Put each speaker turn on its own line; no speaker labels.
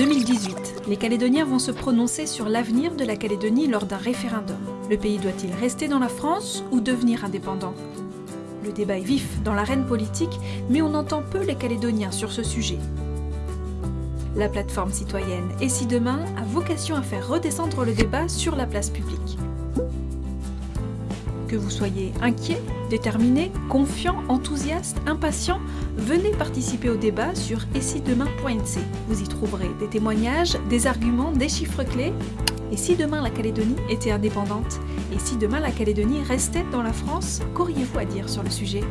2018, les Calédoniens vont se prononcer sur l'avenir de la Calédonie lors d'un référendum. Le pays doit-il rester dans la France ou devenir indépendant? Le débat est vif dans l'arène politique, mais on entend peu les Calédoniens sur ce sujet. La plateforme citoyenne Et si demain a vocation à faire redescendre le débat sur la place publique. Que vous soyez inquiet, déterminé, confiant, enthousiaste, impatient, venez participer au débat sur essidemain.nc. Vous y trouverez des témoignages, des arguments, des chiffres clés. Et si demain la Calédonie était indépendante? Et si demain la Calédonie restait dans la France? Qu'auriez-vous à dire sur le sujet?